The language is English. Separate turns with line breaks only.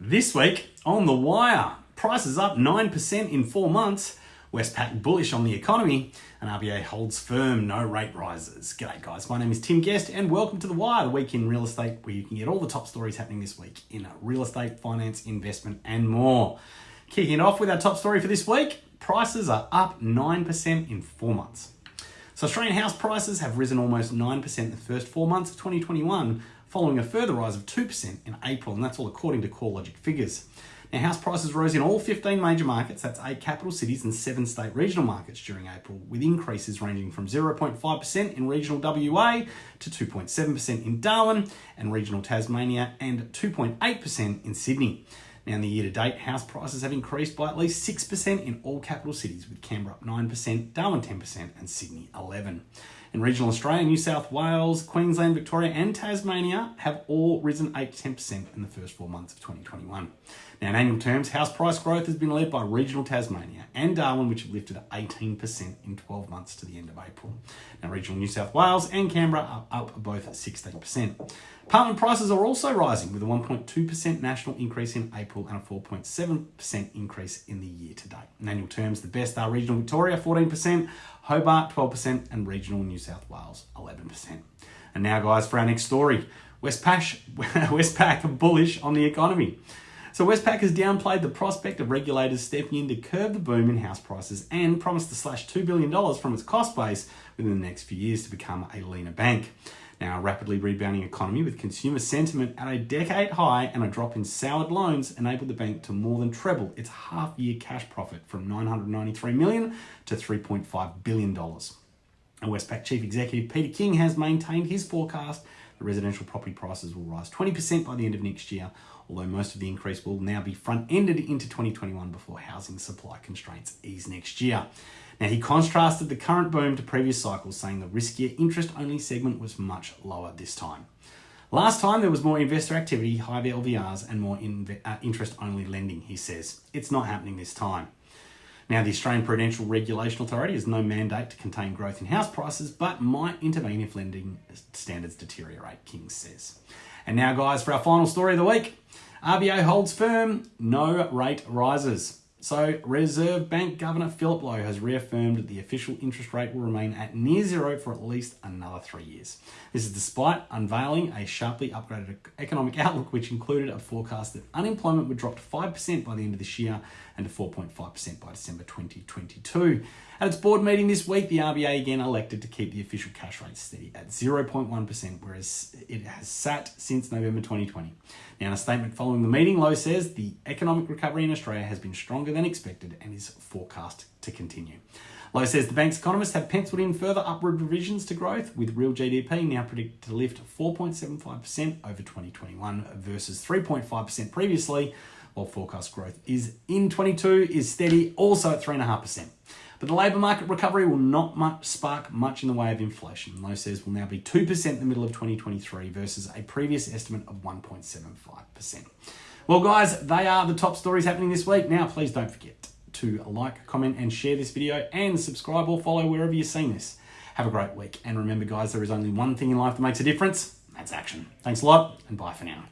This week on The Wire, prices up 9% in four months, Westpac bullish on the economy, and RBA holds firm, no rate rises. G'day guys, my name is Tim Guest and welcome to The Wire, the week in real estate where you can get all the top stories happening this week in real estate, finance, investment and more. Kicking it off with our top story for this week, prices are up 9% in four months. So Australian house prices have risen almost 9% in the first four months of 2021, following a further rise of 2% in April, and that's all according to CoreLogic figures. Now, house prices rose in all 15 major markets, that's eight capital cities and seven state regional markets during April, with increases ranging from 0.5% in regional WA to 2.7% in Darwin and regional Tasmania and 2.8% in Sydney. Now, in the year to date, house prices have increased by at least 6% in all capital cities, with Canberra up 9%, Darwin 10%, and Sydney 11 In regional Australia, New South Wales, Queensland, Victoria, and Tasmania have all risen 8 to 10% in the first four months of 2021. Now, in annual terms, house price growth has been led by regional Tasmania and Darwin, which have lifted 18% in 12 months to the end of April. Now, regional New South Wales and Canberra are up both 16%. Apartment prices are also rising with a 1.2% national increase in April and a 4.7% increase in the year to date. In annual terms, the best are regional Victoria 14%, Hobart 12%, and regional New South Wales 11%. And now, guys, for our next story Westpac, Westpac bullish on the economy. So Westpac has downplayed the prospect of regulators stepping in to curb the boom in house prices and promised to slash $2 billion from its cost base within the next few years to become a leaner bank. Now, a rapidly rebounding economy with consumer sentiment at a decade high and a drop in soured loans enabled the bank to more than treble its half-year cash profit from 993 million to 3.5 billion dollars. And Westpac Chief Executive Peter King has maintained his forecast that residential property prices will rise 20% by the end of next year, although most of the increase will now be front-ended into 2021 before housing supply constraints ease next year. Now, he contrasted the current boom to previous cycles, saying the riskier interest-only segment was much lower this time. Last time there was more investor activity, higher LVRs, and more uh, interest-only lending, he says. It's not happening this time. Now, the Australian Prudential Regulation Authority has no mandate to contain growth in house prices, but might intervene if lending standards deteriorate, King says. And now, guys, for our final story of the week. RBA holds firm, no rate rises. So, Reserve Bank Governor Philip Lowe has reaffirmed that the official interest rate will remain at near zero for at least another three years. This is despite unveiling a sharply upgraded economic outlook, which included a forecast that unemployment would drop to 5% by the end of this year and to 4.5% by December 2022. At its board meeting this week, the RBA again elected to keep the official cash rate steady at 0.1%, whereas it has sat since November 2020. Now, in a statement following the meeting, Lowe says the economic recovery in Australia has been stronger than expected and is forecast to continue. Lowe says the bank's economists have penciled in further upward revisions to growth, with real GDP now predicted to lift 4.75% over 2021 versus 3.5% previously, while forecast growth is in 22 is steady, also at 3.5%. But the labour market recovery will not much spark much in the way of inflation. Lowe says will now be 2% in the middle of 2023 versus a previous estimate of 1.75%. Well, guys, they are the top stories happening this week. Now, please don't forget to like, comment, and share this video and subscribe or follow wherever you're seeing this. Have a great week. And remember, guys, there is only one thing in life that makes a difference. That's action. Thanks a lot, and bye for now.